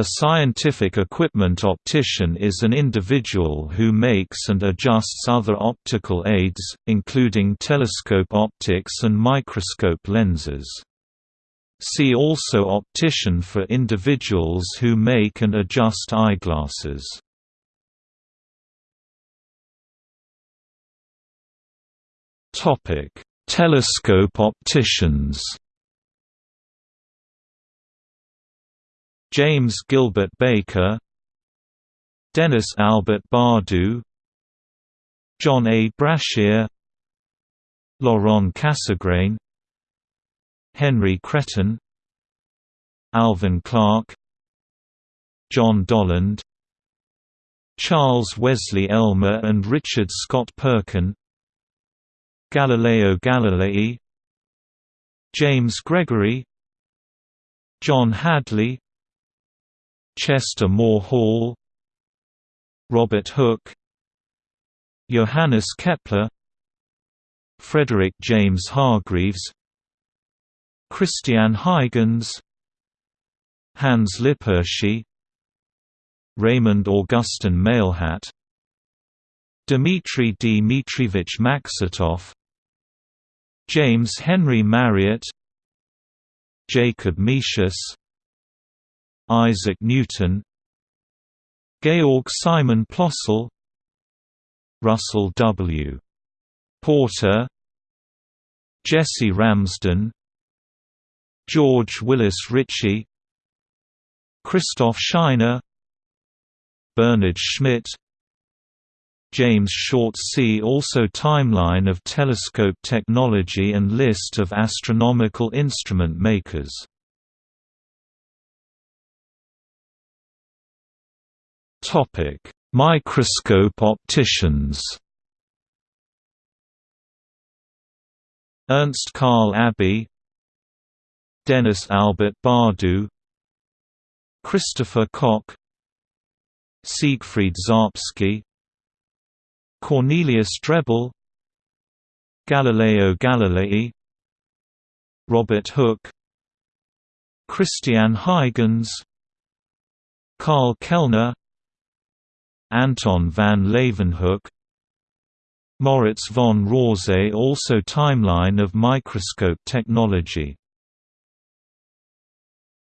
A scientific equipment optician is an individual who makes and adjusts other optical aids, including telescope optics and microscope lenses. See also optician for individuals who make and adjust eyeglasses. Telescope opticians James Gilbert Baker Dennis Albert Bardou John A. Brashear Laurent Cassegrain Henri Chrétien Alvan Clark John Dollond Charles Wesley Elmer and Richard Scott Perkin Galileo Galilei James Gregory John Hadley Chester Moore Hall Robert Hooke Johannes Kepler Frederick James Hargreaves Christian Huygens Hans Lippershey Raymond Augustin Mailhat Dmitry Dmitrievich Maksutov James Henry Marriott Jacob Metius Isaac Newton Georg Simon Plössl Russell W. Porter Jesse Ramsden George Willis Ritchey Christoph Scheiner Bernhard Schmidt James Short See also Timeline of telescope technology and List of astronomical instrument makers Topic: Microscope opticians. Ernst Karl Abbe, Dennis Albert Bardou, Christopher Koch, Siegfried Czapski, Cornelius Drebbel, Galileo Galilei, Robert Hooke, Christian Huygens, Karl Kellner Anton van Leeuwenhoek. Moritz von Rorze also Timeline of microscope technology